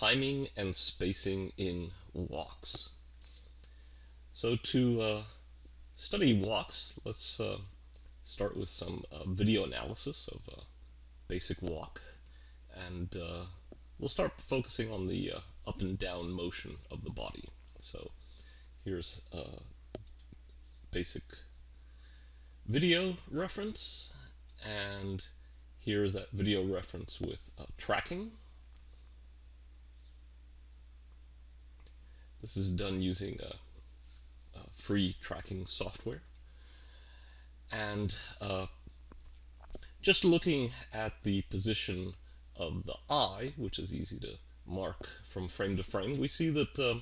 timing and spacing in walks. So to uh, study walks, let's uh, start with some uh, video analysis of a basic walk. And uh, we'll start focusing on the uh, up and down motion of the body. So here's a basic video reference, and here's that video reference with uh, tracking. This is done using a, a free tracking software. And uh, just looking at the position of the eye, which is easy to mark from frame to frame, we see that uh,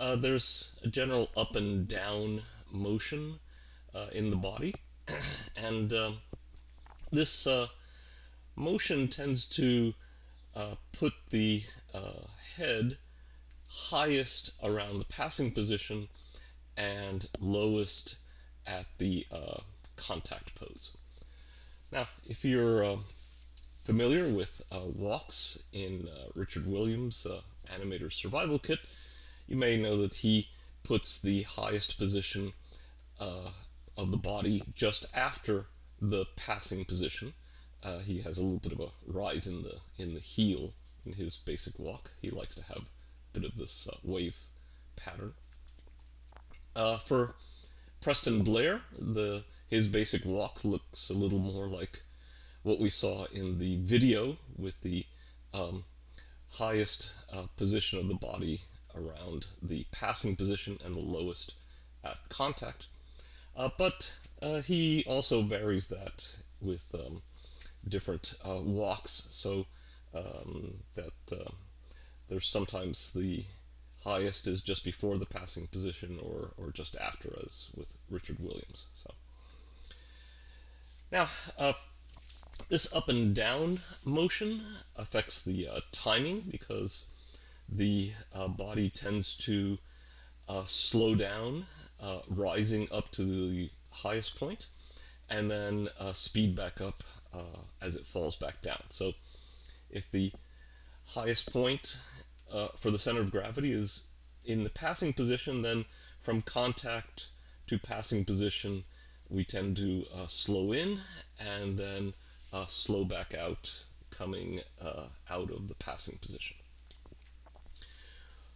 uh, there's a general up and down motion uh, in the body. and um, this uh, motion tends to uh, put the uh, head highest around the passing position and lowest at the uh, contact pose. Now, if you're uh, familiar with uh, walks in uh, Richard Williams' uh, Animator Survival Kit, you may know that he puts the highest position uh, of the body just after the passing position. he has a little bit of a rise in the in the heel in his basic walk. He likes to have bit of this uh, wave pattern. Uh, for Preston Blair, the his basic walk looks a little more like what we saw in the video with the um, highest uh, position of the body around the passing position and the lowest at contact. Uh, but uh, he also varies that with um, different uh, walks so um, that uh, there's sometimes the highest is just before the passing position or, or just after as with Richard Williams. So Now, uh, this up and down motion affects the uh, timing because the uh, body tends to uh, slow down, uh, rising up to the highest point, and then uh, speed back up as it falls back down. So if the highest point uh, for the center of gravity is in the passing position, then from contact to passing position, we tend to uh, slow in and then uh, slow back out, coming uh, out of the passing position.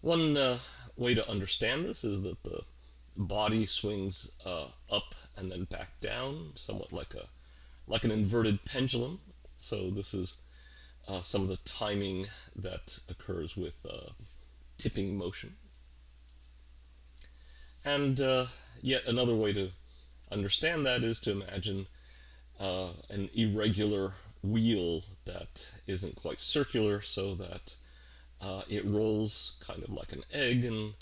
One uh, way to understand this is that the body swings uh, up and then back down, somewhat like a like an inverted pendulum. So this is uh, some of the timing that occurs with uh, tipping motion. And uh, yet another way to understand that is to imagine uh, an irregular wheel that isn't quite circular so that uh, it rolls kind of like an egg and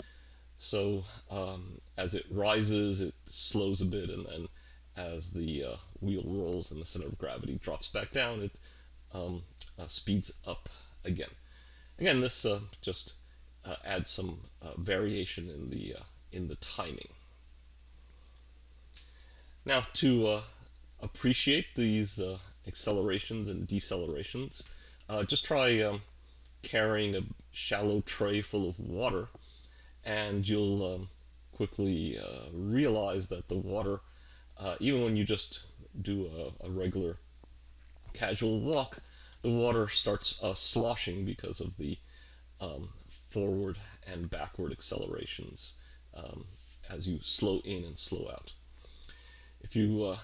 so um, as it rises it slows a bit and then as the uh, wheel rolls and the center of gravity drops back down it um, uh, speeds up again. Again, this uh, just uh, adds some variation in the in the timing. Now, to appreciate these accelerations and decelerations, just try um, carrying a shallow tray full of water and you'll um, quickly uh, realize that the water, uh, even when you just do a, a, regular casual walk, the water starts uh, sloshing because of the um, forward and backward accelerations um, as you slow in and slow out. If you uh,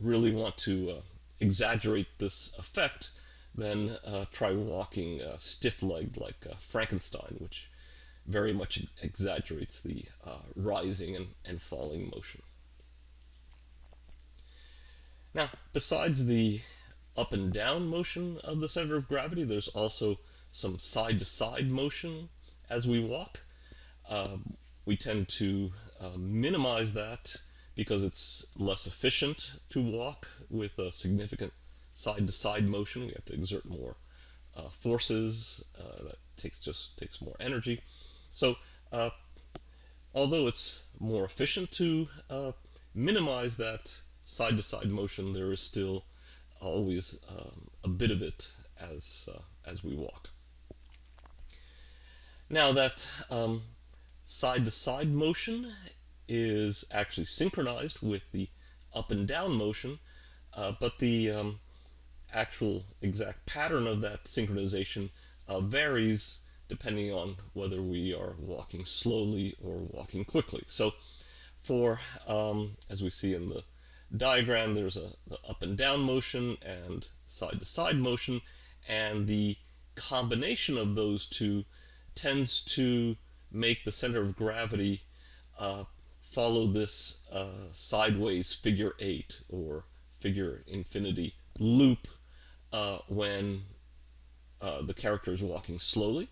really want to uh, exaggerate this effect, then uh, try walking uh, stiff-legged like uh, Frankenstein, which very much exaggerates the rising and, and falling motion. Now, besides the up and down motion of the center of gravity. There's also some side to side motion as we walk. Um, we tend to uh, minimize that because it's less efficient to walk with a significant side to side motion. We have to exert more uh, forces. Uh, that takes just takes more energy. So uh, although it's more efficient to uh, minimize that side to side motion, there is still always um, a bit of it as uh, as we walk. Now that um, side-to-side -side motion is actually synchronized with the up and down motion, uh, but the um, actual exact pattern of that synchronization uh, varies depending on whether we are walking slowly or walking quickly. So for, um, as we see in the diagram, there's a the up and down motion and side to side motion, and the combination of those two tends to make the center of gravity uh, follow this uh, sideways figure eight or figure infinity loop uh, when uh, the character is walking slowly.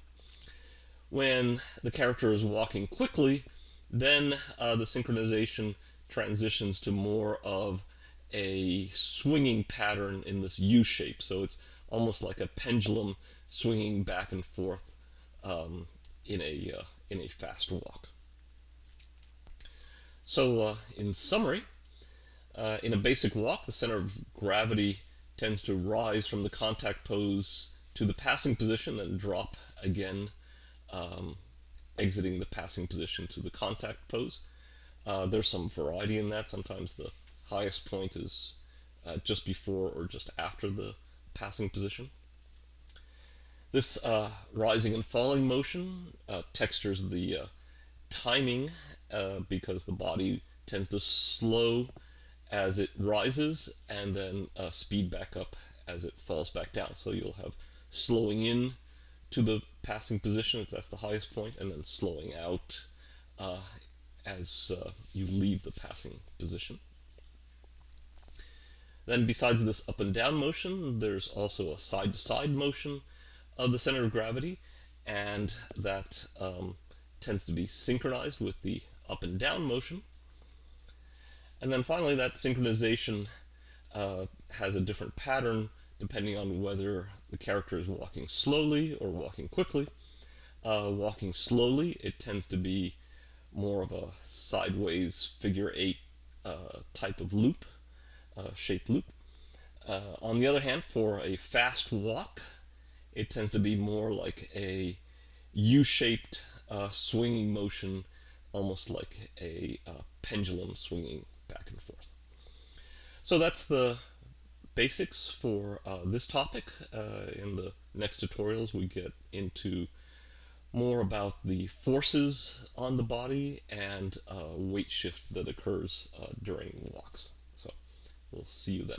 When the character is walking quickly, then uh, the synchronization transitions to more of a swinging pattern in this U shape. So it's almost like a pendulum swinging back and forth um, in a uh, in a fast walk. So uh, in summary, uh, in a basic walk, the center of gravity tends to rise from the contact pose to the passing position, then drop again, um, exiting the passing position to the contact pose. Uh, there's some variety in that. Sometimes the highest point is uh, just before or just after the passing position. This uh, rising and falling motion uh, textures the uh, timing uh, because the body tends to slow as it rises and then speed back up as it falls back down. So you'll have slowing in to the passing position if that's the highest point, and then slowing out as uh, you leave the passing position. Then besides this up and down motion, there's also a side-to-side -side motion of the center of gravity, and that um, tends to be synchronized with the up and down motion. And then finally, that synchronization uh, has a different pattern depending on whether the character is walking slowly or walking quickly. Uh, walking slowly, it tends to be more of a sideways figure eight uh, type of loop, uh, shape loop. Uh, on the other hand, for a fast walk, it tends to be more like a U-shaped uh, swinging motion, almost like a uh, pendulum swinging back and forth. So that's the basics for uh, this topic. In the next tutorials we get into more about the forces on the body and uh, weight shift that occurs uh, during walks. So we'll see you then.